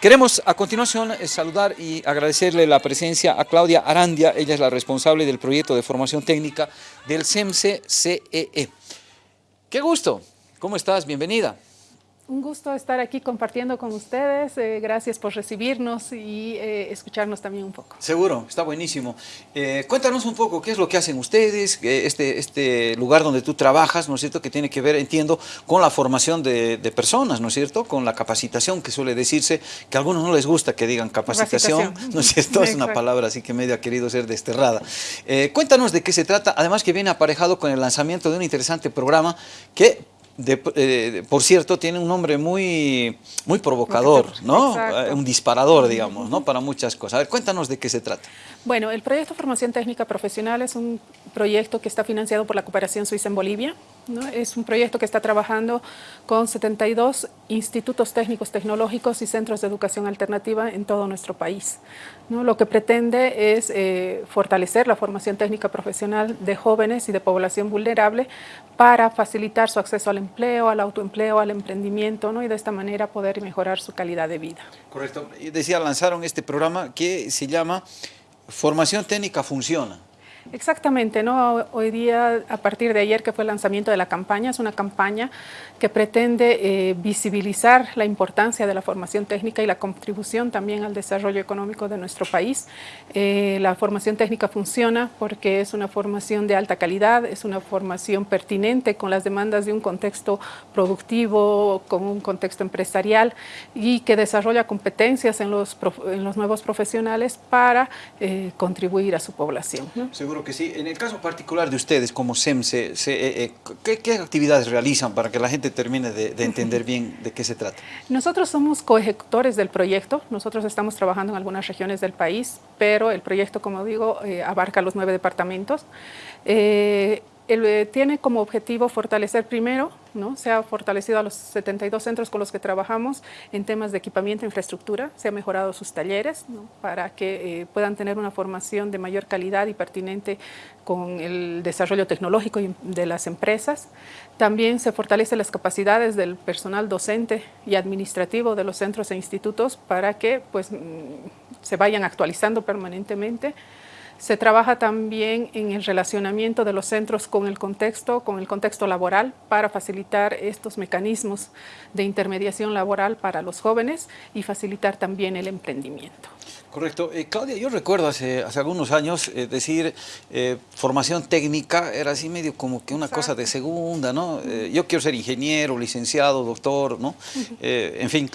Queremos a continuación eh, saludar y agradecerle la presencia a Claudia Arandia, ella es la responsable del proyecto de formación técnica del CEMSE CEE. E. ¡Qué gusto! ¿Cómo estás? Bienvenida. Un gusto estar aquí compartiendo con ustedes. Eh, gracias por recibirnos y eh, escucharnos también un poco. Seguro, está buenísimo. Eh, cuéntanos un poco qué es lo que hacen ustedes, este, este lugar donde tú trabajas, ¿no es cierto?, que tiene que ver, entiendo, con la formación de, personas, ¿no es cierto?, con la capacitación, que suele decirse que a algunos no les gusta que digan capacitación, ¿no es cierto?, es una palabra así que medio ha querido ser desterrada. cuéntanos de qué se trata, además que viene aparejado con el lanzamiento de un interesante programa que eh, por cierto, tiene un nombre muy, muy provocador, ¿no? Eh, un disparador, digamos, ¿no? Para muchas cosas. A ver, cuéntanos de qué se trata. Bueno, el proyecto Formación Técnica Profesional es un proyecto que está financiado por la Cooperación Suiza en Bolivia. Es un proyecto que está trabajando con 72 institutos técnicos tecnológicos y centros de educación alternativa en todo nuestro país. Lo que pretende es eh, fortalecer la formación técnica profesional de jóvenes y de población vulnerable para facilitar su acceso al empleo, al autoempleo, al emprendimiento y de esta manera poder mejorar su calidad de vida. Correcto. Decía, lanzaron este programa que se llama Formación técnica funciona. Exactamente, ¿no? Hoy día, a partir de ayer que fue el lanzamiento de la campaña, es una campaña que pretende eh, visibilizar la importancia de la formación técnica y la contribución también al desarrollo económico de nuestro país. Eh, la formación técnica funciona porque es una formación de alta calidad, es una formación pertinente con las demandas de un contexto productivo, con un contexto empresarial y que desarrolla competencias en los, en los nuevos profesionales para eh, contribuir a su población. Seguro que sí. En el caso particular de ustedes como SEMSE, ¿qué, ¿qué actividades realizan para que la gente termine de, entender bien de qué se trata. Nosotros somos coejecutores del proyecto, nosotros estamos trabajando en algunas regiones del país, pero el proyecto, como digo, eh, abarca los nueve departamentos. Eh, él, eh, tiene como objetivo fortalecer primero, ¿no? se ha fortalecido a los 72 centros con los que trabajamos en temas de equipamiento e infraestructura, se han mejorado sus talleres para que eh, puedan tener una formación de mayor calidad y pertinente con el desarrollo tecnológico de las empresas. También se fortalecen las capacidades del personal docente y administrativo de los centros e institutos para que pues, mm, se vayan actualizando permanentemente. Se trabaja también en el relacionamiento de los centros con el contexto, con el contexto laboral, para facilitar estos mecanismos de intermediación laboral para los jóvenes y facilitar también el emprendimiento. Correcto. Eh, Claudia, yo recuerdo hace, hace algunos años eh, decir eh, formación técnica era así medio como que una cosa de segunda, ¿no? yo quiero ser ingeniero, licenciado, doctor, ¿no? en fin,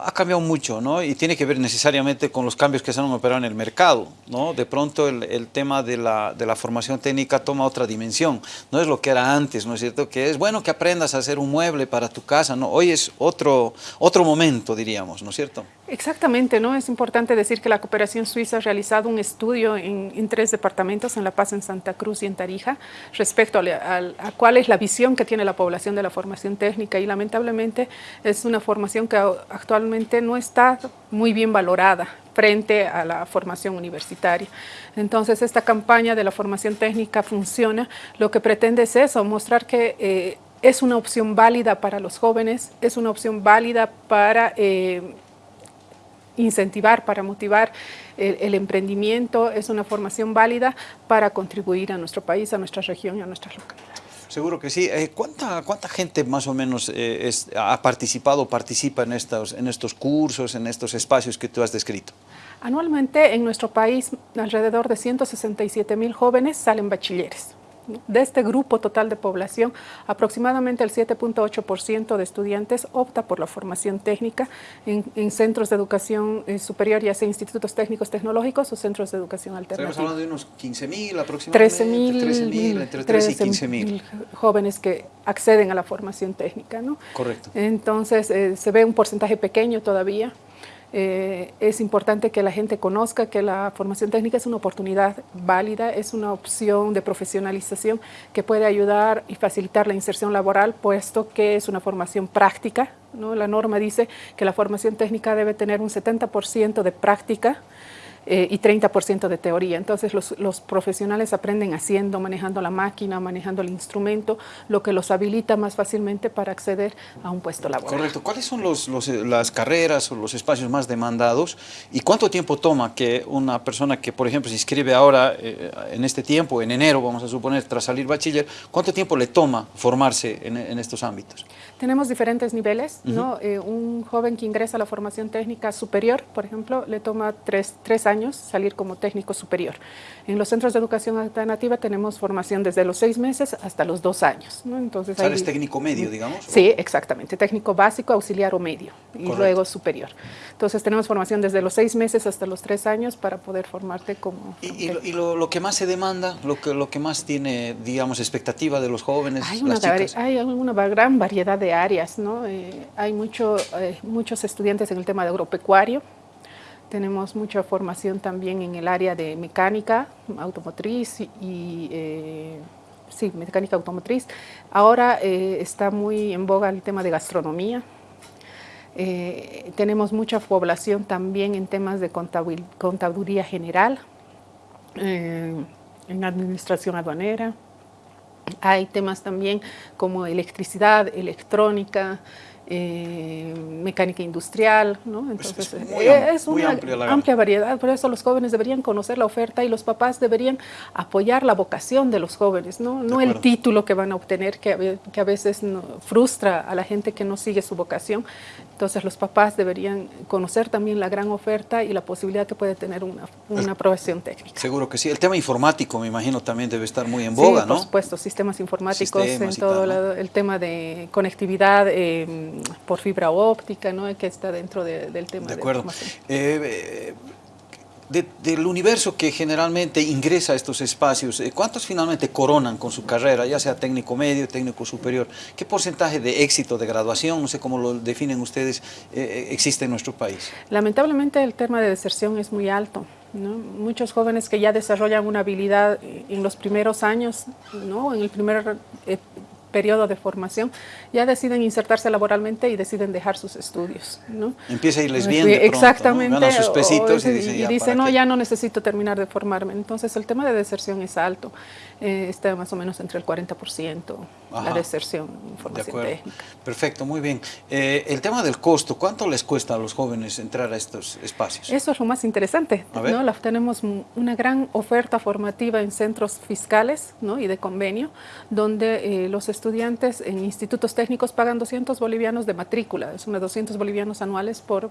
ha cambiado mucho, ¿no? Y tiene que ver necesariamente con los cambios que se han operado en el mercado, ¿no? De pronto el, tema de la, de la, formación técnica toma otra dimensión, no es lo que era antes, ¿no es cierto? Que es bueno que aprendas a hacer un mueble para tu casa, ¿no? Hoy es otro, otro momento, diríamos, ¿no es cierto? Exactamente, ¿no? Es importante decir que la cooperación suiza ha realizado un estudio en, tres departamentos, en La Paz, en Santa Cruz y en Tarija, respecto a, cuál es la visión que tiene la población de la formación técnica y lamentablemente es una formación que actualmente no está muy bien valorada frente a la formación universitaria. Entonces, esta campaña de la formación técnica funciona. Lo que pretende es eso, mostrar que eh, es una opción válida para los jóvenes, es una opción válida para... Eh, incentivar, para motivar el, emprendimiento, es una formación válida para contribuir a nuestro país, a nuestra región y a nuestras localidades. Seguro que sí. Eh, ¿cuánta, ¿Cuánta gente más o menos eh, ha participado o participa en estos, en estos cursos, en estos espacios que tú has descrito? Anualmente en nuestro país alrededor de 167 mil jóvenes salen bachilleres. De este grupo total de población, aproximadamente el 7.8% de estudiantes opta por la formación técnica en, centros de educación eh, superior, ya sea institutos técnicos tecnológicos o centros de educación alternativa. Estamos hablando de unos 15.000 aproximadamente. 13.000, entre 13 y 15.000 jóvenes que acceden a la formación técnica. ¿no? Correcto. Entonces, eh, se ve un porcentaje pequeño todavía, eh, es importante que la gente conozca que la formación técnica es una oportunidad válida, es una opción de profesionalización que puede ayudar y facilitar la inserción laboral, puesto que es una formación práctica. ¿no? La norma dice que la formación técnica debe tener un 70% de práctica eh, y 30% de teoría. Entonces los, los, profesionales aprenden haciendo, manejando la máquina, manejando el instrumento, lo que los habilita más fácilmente para acceder a un puesto laboral. Correcto. ¿Cuáles son los, los, eh, las carreras o los espacios más demandados y cuánto tiempo toma que una persona que, por ejemplo, se inscribe ahora eh, en este tiempo, en enero, vamos a suponer, tras salir bachiller, cuánto tiempo le toma formarse en, en estos ámbitos? Tenemos diferentes niveles, uh -huh. ¿no? Eh, un joven que ingresa a la formación técnica superior, por ejemplo, le toma tres, tres, años salir como técnico superior. En los centros de educación alternativa tenemos formación desde los seis meses hasta los dos años. ¿no? Entonces, ¿Sales hay, técnico medio, digamos? Sí, exactamente, técnico básico, auxiliar o medio, y Correcto. luego superior. Entonces tenemos formación desde los seis meses hasta los tres años para poder formarte como... ¿Y, y, lo, y lo, lo, que más se demanda, lo que, lo que más tiene, digamos, expectativa de los jóvenes, hay una, las chicas? Hay una gran variedad de áreas, ¿no? Eh, hay mucho, eh, muchos estudiantes en el tema de agropecuario, tenemos mucha formación también en el área de mecánica automotriz y, eh, sí, mecánica automotriz. Ahora eh, está muy en boga el tema de gastronomía. Eh, tenemos mucha población también en temas de contaduría general, en administración aduanera. Hay temas también como electricidad, electrónica, eh, mecánica industrial, ¿no? Entonces, es, muy, eh, es una amplia, amplia, variedad, por eso los jóvenes deberían conocer la oferta y los papás deberían apoyar la vocación de los jóvenes, no, no el título que van a obtener, que, que a veces no, frustra a la gente que no sigue su vocación. Entonces los papás deberían conocer también la gran oferta y la posibilidad que puede tener una, una profesión técnica. Seguro que sí. El tema informático, me imagino, también debe estar muy en boga, sí, ¿no? por supuesto, sistemas informáticos, Sistemas en todo el tema de conectividad, eh, por fibra óptica, ¿no? que está dentro de, del tema de acuerdo. De, eh, de, del universo que generalmente ingresa a estos espacios, eh, ¿cuántos finalmente coronan con su carrera, ya sea técnico medio, técnico superior? ¿Qué porcentaje de éxito de graduación, no sé cómo lo definen ustedes, eh, existe en nuestro país? Lamentablemente el tema de deserción es muy alto. ¿no? Muchos jóvenes que ya desarrollan una habilidad en los primeros años, ¿no? en el primer eh, periodo de formación, ya deciden insertarse laboralmente y deciden dejar sus estudios. ¿no? Empieza a irles bien de pronto, Exactamente. ¿no? sus pesitos o, y y dice no, ya no necesito terminar de formarme. Entonces el tema de deserción es alto, eh, está más o menos entre el 40% Ajá. la deserción en formación de técnica. Perfecto, muy bien. Eh, el tema del costo, ¿cuánto les cuesta a los jóvenes entrar a estos espacios? Eso es lo más interesante. ¿no? La, tenemos una gran oferta formativa en centros fiscales ¿no? y de convenio, donde eh, los estudiantes en institutos técnicos pagan 200 bolivianos de matrícula, es unos 200 bolivianos anuales por,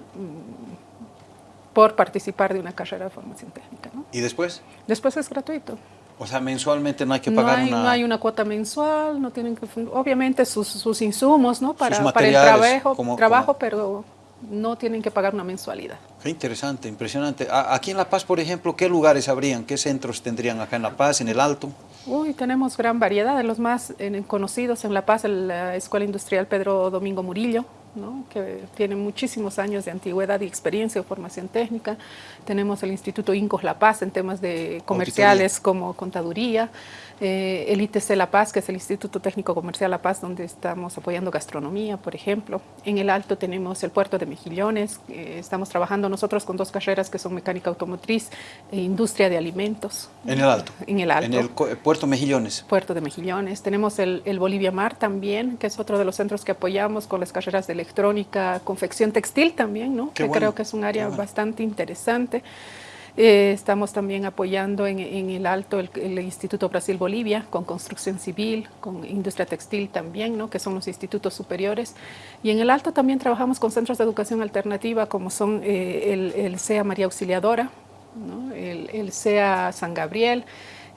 por participar de una carrera de formación técnica. ¿no? ¿Y después? Después es gratuito. O sea, mensualmente no hay que pagar no hay, una... No hay una cuota mensual, no tienen que... Obviamente sus, sus insumos, ¿no? Para, para el trabajo, como, trabajo como... pero no tienen que pagar una mensualidad. Qué interesante, impresionante. Aquí en La Paz, por ejemplo, ¿qué lugares habrían? ¿Qué centros tendrían acá en La Paz, en el Alto? Uy, tenemos gran variedad. De los más eh, conocidos en La Paz, la Escuela Industrial Pedro Domingo Murillo, ¿no? que tiene muchísimos años de antigüedad y experiencia de formación técnica. Tenemos el Instituto Incos La Paz en temas de comerciales Auditoría. como contaduría. Eh, el ITC La Paz, que es el Instituto Técnico Comercial La Paz, donde estamos apoyando gastronomía, por ejemplo. En el Alto tenemos el Puerto de Mejillones, eh, estamos trabajando nosotros con dos carreras que son mecánica automotriz e industria de alimentos. ¿En el Alto? En el Alto. En el Puerto Mejillones. Puerto de Mejillones. Tenemos el, el Bolivia Mar también, que es otro de los centros que apoyamos con las carreras de electrónica, confección textil también, ¿no? Qué que bueno, creo que es un área bueno. bastante interesante. Eh, estamos también apoyando en, el Alto el, el, Instituto Brasil-Bolivia con construcción civil, con industria textil también, ¿no? que son los institutos superiores. Y en el Alto también trabajamos con centros de educación alternativa como son eh, el, el, CEA María Auxiliadora, ¿no? el, el CEA San Gabriel,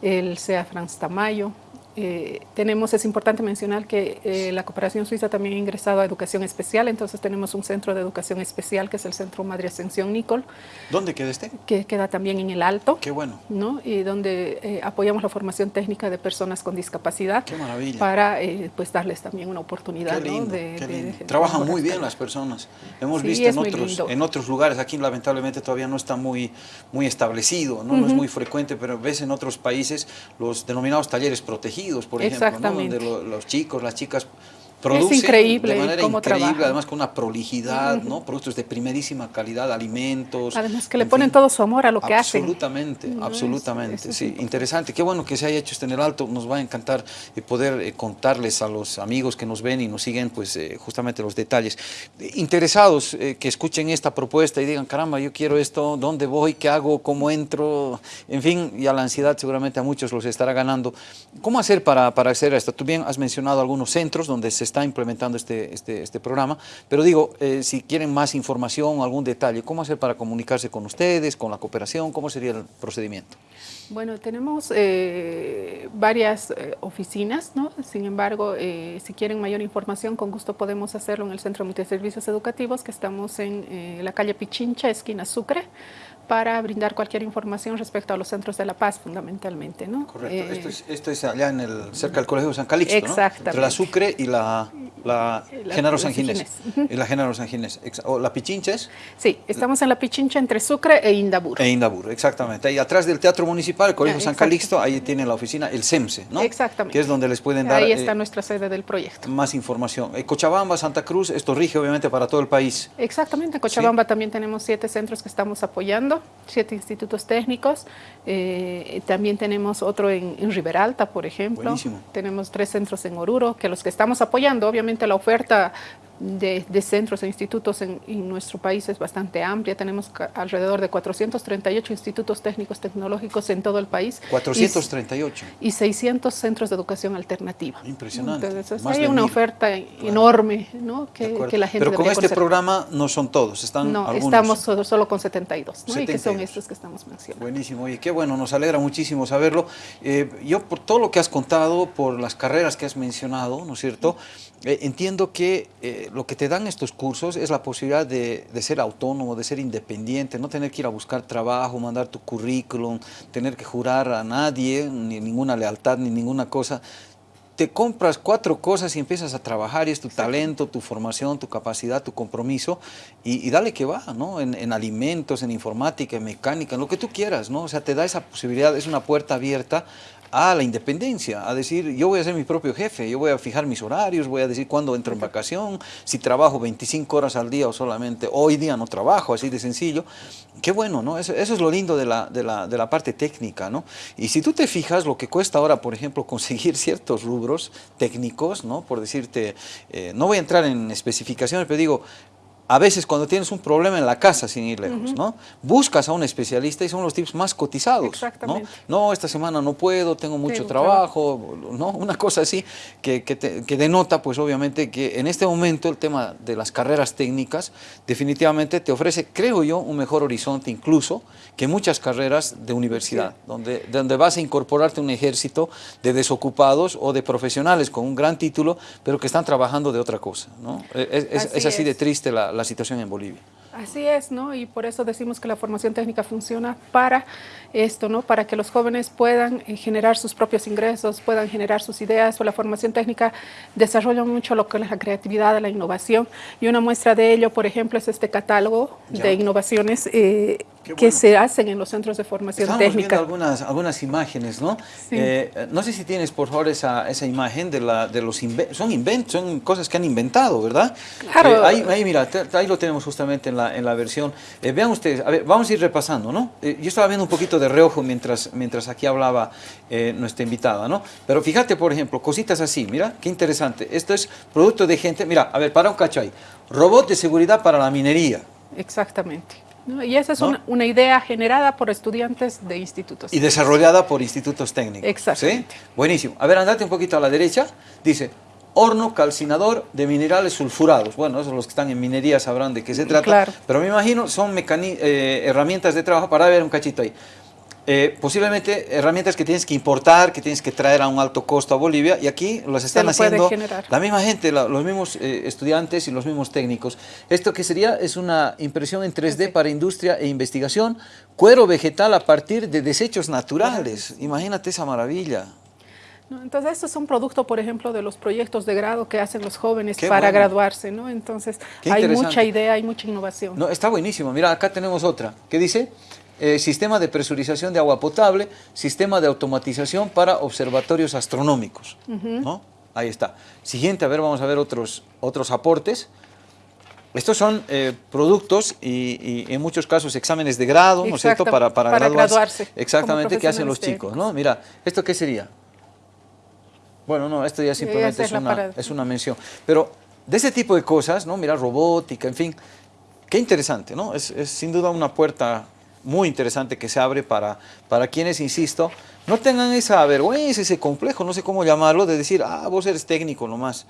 el CEA Franz Tamayo, eh, tenemos, es importante mencionar que eh, la cooperación suiza también ha ingresado a educación especial, entonces tenemos un centro de educación especial que es el Centro Madre Ascensión Nicol. ¿Dónde queda este? Que queda también en el Alto. Qué bueno. ¿no? Y donde eh, apoyamos la formación técnica de personas con discapacidad. Qué maravilla. Para pues darles también una oportunidad. Qué lindo, ¿no? de, qué lindo. De, de, Trabajan muy bien las personas. Hemos sí, visto en otros, en otros lugares, aquí lamentablemente todavía no está muy, muy establecido, ¿no? Uh -huh. no es muy frecuente, pero ves en otros países los denominados talleres protegidos, por ejemplo. ¿no? donde lo, los chicos, las chicas Es increíble de manera cómo increíble, trabajan. además con una prolijidad, ¿no? Productos de primerísima calidad, alimentos. Además que le en ponen fin. todo su amor a lo que hacen. Absolutamente, No, absolutamente, eso sí. es Interesante, qué bueno que se haya hecho esto en el alto. Nos va a encantar eh, poder eh, contarles a los amigos que nos ven y nos siguen, pues eh, justamente los detalles. Interesados eh, que escuchen esta propuesta y digan, caramba, yo quiero esto, ¿dónde voy? ¿Qué hago? ¿Cómo entro? En fin, y a la ansiedad seguramente a muchos los estará ganando. ¿Cómo hacer para, para acceder a esto? Tú bien has mencionado algunos centros donde se está implementando este, este, este programa, pero digo, eh, si quieren más información algún detalle, ¿cómo hacer para comunicarse con ustedes, con la cooperación? ¿Cómo sería el procedimiento? Bueno, tenemos eh, varias eh, oficinas, ¿no? Sin embargo, eh, si quieren mayor información, con gusto podemos hacerlo en el Centro de Multiservicios Educativos, que estamos en eh, la calle Pichincha, esquina Sucre, para brindar cualquier información respecto a los centros de La Paz, fundamentalmente, ¿no? Correcto, Eh, esto, es, esto es allá en el, cerca del Colegio San Calixto, ¿no? Exactamente. Entre la Sucre y la, la, La- Genaro San Ginés. Ginés. Y la Genaro San Ginés. O la Pichincha es Sí, estamos en la Pichincha entre Sucre e Indabur. e Indabur, exactamente. Ahí atrás del Teatro Municipal, el Colegio Ah, San. Calixto, ahí tiene la oficina, el CEMSE, ¿no? Exactamente. Que es donde les pueden dar Ahí eh, está nuestra sede del proyecto. más información. Eh, Cochabamba, Santa Cruz, esto rige obviamente para todo el país. Exactamente, en Cochabamba también tenemos siete centros que estamos apoyando, siete institutos técnicos. Eh, también tenemos otro en, en Riberalta, por ejemplo. Buenísimo. Tenemos tres centros en Oruro, que los que estamos apoyando, obviamente la oferta de, de centros e institutos en, en nuestro país es bastante amplia. Tenemos alrededor de 438 institutos técnicos tecnológicos en todo el país. Y- 438. y 600 centros de educación alternativa. Impresionante, Entonces, hay una mil. oferta enorme ¿no? Que, la gente Pero con este conocer. programa no son todos, están No, algunos. estamos solo, solo con 72, ¿no? y que son 72. estos que estamos mencionando. Buenísimo, oye, qué bueno, nos alegra muchísimo saberlo. Eh, yo por todo lo que has contado, por las carreras que has mencionado, ¿no es cierto? Eh, entiendo que eh, lo que te dan estos cursos es la posibilidad de, de ser autónomo, de ser independiente, no tener que ir a buscar trabajo, mandar tu currículum, tener que jurar a nadie, ni ninguna lealtad, ni ninguna cosa. Te compras cuatro cosas y empiezas a trabajar y es tu talento, tu formación, tu capacidad, tu compromiso y, y dale que va, ¿no? En, en alimentos, en informática, en mecánica, en lo que tú quieras, ¿no? O sea, te da esa posibilidad, es una puerta abierta a la independencia, a decir, yo voy a ser mi propio jefe, yo voy a fijar mis horarios, voy a decir cuándo entro en vacación, si trabajo 25 horas al día o solamente hoy día no trabajo, así de sencillo. Qué bueno, ¿no? Eso, eso es lo lindo de la, de, la, de la parte técnica, ¿no? Y si tú te fijas lo que cuesta ahora, por ejemplo, conseguir ciertos rubros técnicos, ¿no? Por decirte, eh, no voy a entrar en especificaciones, pero digo, a veces cuando tienes un problema en la casa, sin ir lejos, ¿no? Buscas a un especialista y son los tips más cotizados, ¿no? Exactamente. No, esta semana no puedo, tengo mucho Tengo trabajo, ¿no? Una cosa así que, que, te- que denota, pues obviamente, que en este momento el tema de las carreras técnicas definitivamente te ofrece, creo yo, un mejor horizonte incluso que muchas carreras de universidad, donde, donde vas a incorporarte un ejército de desocupados o de profesionales con un gran título, pero que están trabajando de otra cosa, ¿no? Es, es- Así es así de triste la, la situación en Bolivia. Así es, ¿no? Y por eso decimos que la formación técnica funciona para esto, ¿no? Para que los jóvenes puedan eh, generar sus propios ingresos, puedan generar sus ideas. O la formación técnica desarrolla mucho lo que es la creatividad, la innovación. Y una muestra de ello, por ejemplo, es este catálogo Ya. de innovaciones eh, que se hacen en los centros de formación Estamos viendo técnica. algunas, algunas imágenes, ¿no? Sí. Eh, no sé si tienes, por favor, esa, esa imagen de, la, de los inventos. Son inventos, son cosas que han inventado, ¿verdad? Claro. Eh, ahí, ahí, mira, te- ahí lo tenemos justamente en la, en la versión. Eh, vean ustedes, a ver, vamos a ir repasando, ¿no? Eh, yo estaba viendo un poquito de reojo mientras, mientras aquí hablaba eh, nuestra invitada, ¿no? Pero fíjate, por ejemplo, cositas así, mira, qué interesante. Esto es producto de gente, mira, a ver, para un cacho ahí. Robot de seguridad para la minería. Exactamente. ¿no? Y esa es ¿No? una, una idea generada por estudiantes de institutos. Y desarrollada por institutos técnicos. Exactamente. ¿sí? Buenísimo. A ver, andate un poquito a la derecha. Dice, horno calcinador de minerales sulfurados. Bueno, esos los que están en minería sabrán de qué se trata. Claro. Pero me imagino son eh, herramientas de trabajo para ver un cachito ahí. Eh, posiblemente herramientas que tienes que importar, que tienes que traer a un alto costo a Bolivia y aquí las están lo haciendo la misma gente, la- los mismos eh, estudiantes y los mismos técnicos. Esto que sería es una impresión en 3D para industria e investigación, cuero vegetal a partir de desechos naturales. Imagínate esa maravilla. ¿No? Entonces, estos son producto, por ejemplo, de los proyectos de grado que hacen los jóvenes Qué para bueno. graduarse, ¿no? Entonces, Qué hay mucha idea, hay mucha innovación. No, está buenísimo. Mira, acá tenemos otra. ¿Qué dice? Eh, sistema de presurización de agua potable, sistema de automatización para observatorios astronómicos. ¿no? Ahí está. Siguiente, a ver, vamos a ver otros, otros aportes. Estos son eh, productos y, y, en muchos casos exámenes de grado, ¿no es cierto? Para, para, para graduarse. Exactamente, ¿qué hacen los chicos? ¿no? Mira, ¿esto qué sería? Bueno, no, esto ya simplemente es, una, es una mención. Pero de ese tipo de cosas, ¿no? Mira, robótica, en fin, qué interesante, ¿no? Es, es sin duda una puerta muy interesante que se abre para, para quienes, insisto, no tengan esa vergüenza, ese complejo, no sé cómo llamarlo, de decir, ah, vos eres técnico nomás.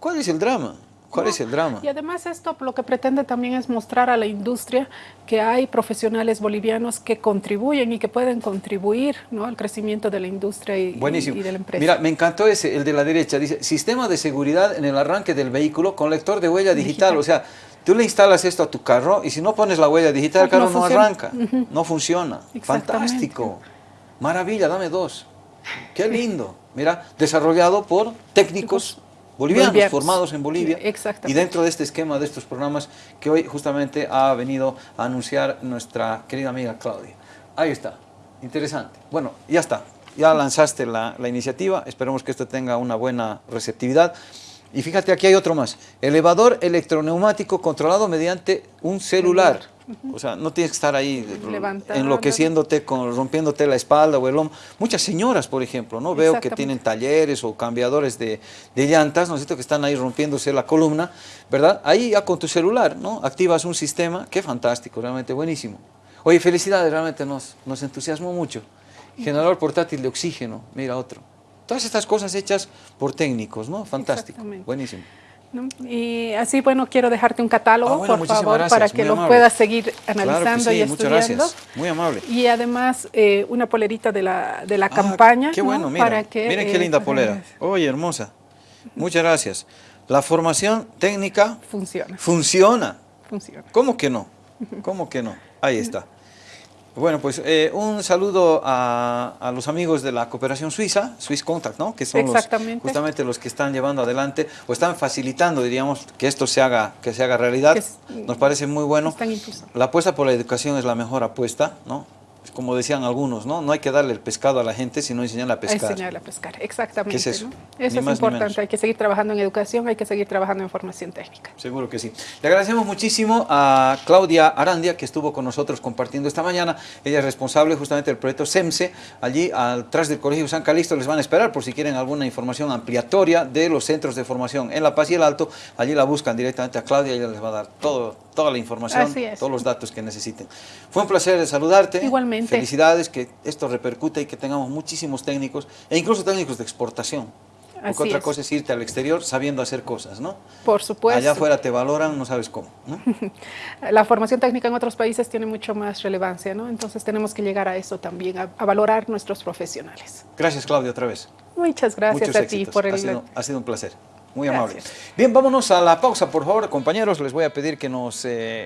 ¿Cuál es el drama? ¿Cuál es el drama? Y además esto lo que pretende también es mostrar a la industria que hay profesionales bolivianos que contribuyen y que pueden contribuir ¿no? al crecimiento de la industria y, y, de la empresa. Mira, me encantó ese, el de la derecha, dice, sistema de seguridad en el arranque del vehículo con lector de huella digital, digital. o sea, tú le instalas esto a tu carro y si no pones la huella digital, el carro no, no arranca, uh -huh. no funciona. Fantástico, maravilla, dame dos. Qué lindo. Mira, desarrollado por técnicos bolivianos, bolivianos. formados en Bolivia. y dentro de este esquema de estos programas que hoy justamente ha venido a anunciar nuestra querida amiga Claudia. Ahí está, interesante. Bueno, ya está, ya lanzaste la, la iniciativa, esperemos que esto tenga una buena receptividad. Y fíjate, aquí hay otro más. Elevador electroneumático controlado mediante un celular. O sea, no tienes que estar ahí Levantando. enloqueciéndote, con, rompiéndote la espalda o el hombro. Muchas señoras, por ejemplo, ¿no? Veo que tienen talleres o cambiadores de, de llantas, ¿no es cierto? Que están ahí rompiéndose la columna, ¿verdad? Ahí ya con tu celular, ¿no? Activas un sistema, qué fantástico, realmente buenísimo. Oye, felicidades, realmente nos, nos entusiasmó mucho. Generador portátil de oxígeno, mira otro. Todas estas cosas hechas por técnicos, ¿no? Fantástico, buenísimo. Y así, bueno, quiero dejarte un catálogo, ah, bueno, por favor, gracias, para que lo amable. puedas seguir analizando claro sí, y estudiando. Muchas gracias, muy amable. Y además, eh, una polerita de la, de la ah, campaña. Qué bueno, ¿no? mira, para que, miren qué linda polera. Oye, hermosa. Muchas gracias. La formación técnica... Funciona. Funciona. Funciona. ¿Cómo que no? ¿Cómo que no? Ahí está. Bueno, pues eh, un saludo a, a, los amigos de la cooperación suiza, Swiss Contact, ¿no? Que son los, justamente los que están llevando adelante o están facilitando, diríamos, que esto se haga, que se haga realidad. Es, Nos parece muy bueno. La apuesta por la educación es la mejor apuesta, ¿no? Como decían algunos, ¿no? No hay que darle el pescado a la gente, sino enseñarle a pescar. Enseñarle a pescar, exactamente. ¿Qué es eso? ¿no? Eso es importante, hay que seguir trabajando en educación, hay que seguir trabajando en formación técnica. Seguro que sí. Le agradecemos muchísimo a Claudia Arandia, que estuvo con nosotros compartiendo esta mañana. Ella es responsable justamente del proyecto SEMSE. Allí, atrás del Colegio San Calixto, les van a esperar por si quieren alguna información ampliatoria de los centros de formación en La Paz y el Alto. Allí la buscan directamente a Claudia y ella les va a dar todo, toda la información, todos los datos que necesiten. Fue un placer saludarte. Igualmente. Felicidades, que esto repercute y que tengamos muchísimos técnicos, e incluso técnicos de exportación. Porque Así otra es. cosa es irte al exterior sabiendo hacer cosas, ¿no? Por supuesto. Allá afuera te valoran, no sabes cómo. ¿no? La formación técnica en otros países tiene mucho más relevancia, ¿no? Entonces tenemos que llegar a eso también, a, a valorar nuestros profesionales. Gracias, Claudia, otra vez. Muchas gracias Muchos a éxitos. ti por el... Ha sido, ha sido un placer. Muy amable. Gracias. Bien, vámonos a la pausa, por favor, compañeros. Les voy a pedir que nos... Eh,